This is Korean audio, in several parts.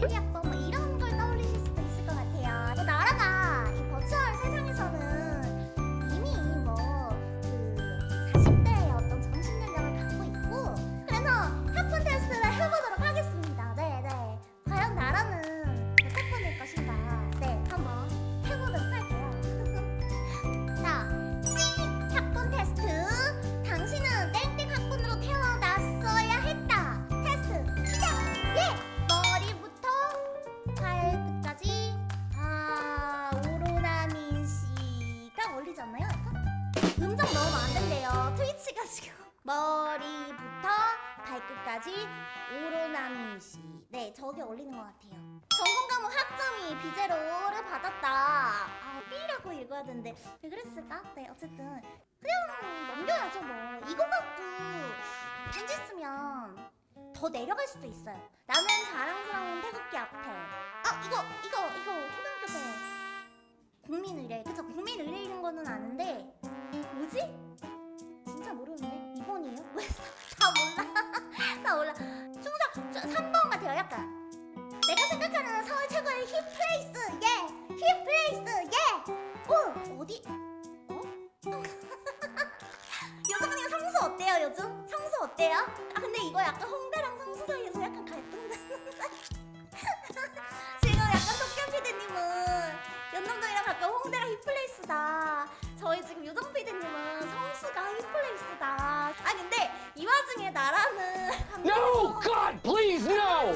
1, 2 올리지 않나요? 이거? 음정 넣으면 안 된대요. 트위치가 지금 머리부터 발끝까지 오로나민 씨. 네, 저게 올리는 것 같아요. 전공 과목 학점이 비제로를 받았다. 아, B라고 읽어야 되는데 왜 그랬을까? 네, 어쨌든 그냥 넘겨야죠 뭐. 이거 갖고 편지 쓰면 더 내려갈 수도 있어요. 나는 자랑스러운 태극기 앞에. 아, 이거 이거 이거 초등학교 때 국민의례. 그쵸? 국민의례인 거는 아는데 뭐지? 진짜 모르는데 2번이에요? 왜? 다 몰라. 다 몰라. 충성 3번 같아요. 약간. 내가 생각하는 서울 최고의 hip place 예! hip place 예! 오! 어디? 어? 언니가 성수 어때요 요즘? 성수 어때요? 아 근데 이거 약간 No! God, please, no!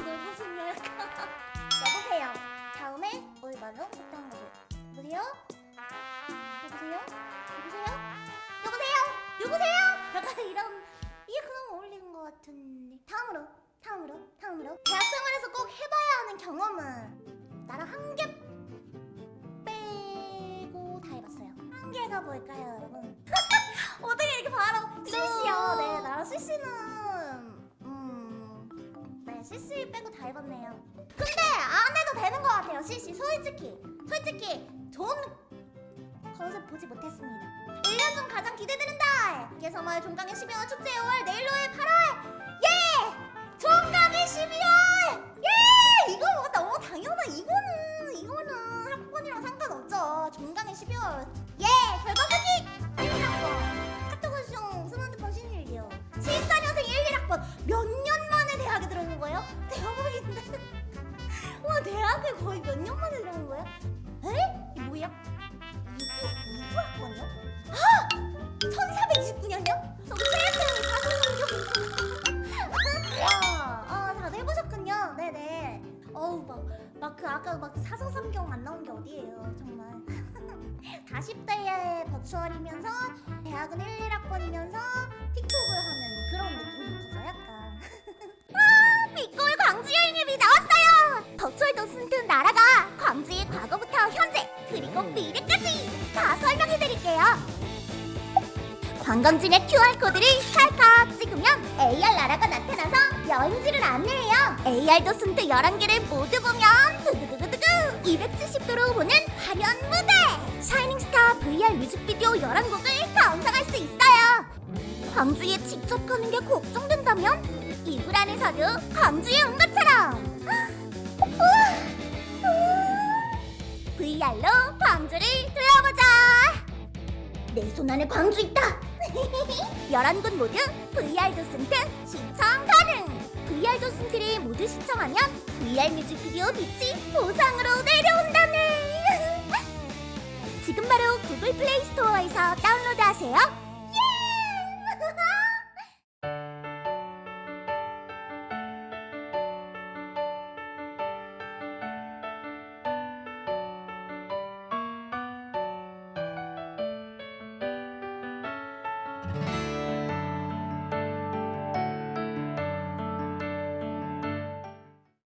여보세요. 다음에 얼마로 어떤 거죠? 여보세요? 여보세요? 여보세요? 여보세요? 여보세요? 약간 이런 이게 그냥 어울리는 것 같은데. 다음으로, 다음으로, 다음으로. 대학 생활에서 꼭 해봐야 하는 경험은 나랑 한 개 빼고 다 해봤어요. 한 개가 뭘까요, 여러분? 네, CC 빼고 다 해봤네요. 근데 안 해도 되는 것 같아요, CC. 솔직히. 솔직히 좋은 컨셉 보지 못했습니다. 1년 중 가장 기대되는 달! 개서마을 종강의 12월 축제 5월, 내일로의 8월! 예! 어우 막막 그 아까 막 사성삼경 안 나온 게 어디예요 정말. 40대의 버추얼이면서 대학은 1, 1학번이면서 틱톡을 하는 그런 느낌인 거죠 약간. 아, 빅골 광주 여행님이 나왔어요! 버추얼 도슨트 나라가 광주의 과거부터 현재 그리고 미래까지 다 설명해드릴게요. 관광지의 QR코드를 찰칵 찍으면 AR 나라가 나타나서 여행지를 안내해요. AR 도슨트 11개를 모두 보면 두두두두두 270도로 보는 화려한 무대. 샤이닝스타 VR 뮤직비디오 11곡을 감상할 수 있어요. 광주에 직접 가는 게 걱정된다면 이불 안에서도 광주에 온 것처럼. VR로 광주를 둘러보자. 내 손 안에 광주 있다. 11곳 모두 VR 도슨트 시청 VR 도슨트를 모두 시청하면 VR 뮤직비디오 빛이 보상으로 내려온다네. 지금 바로 구글 플레이 스토어에서 다운로드하세요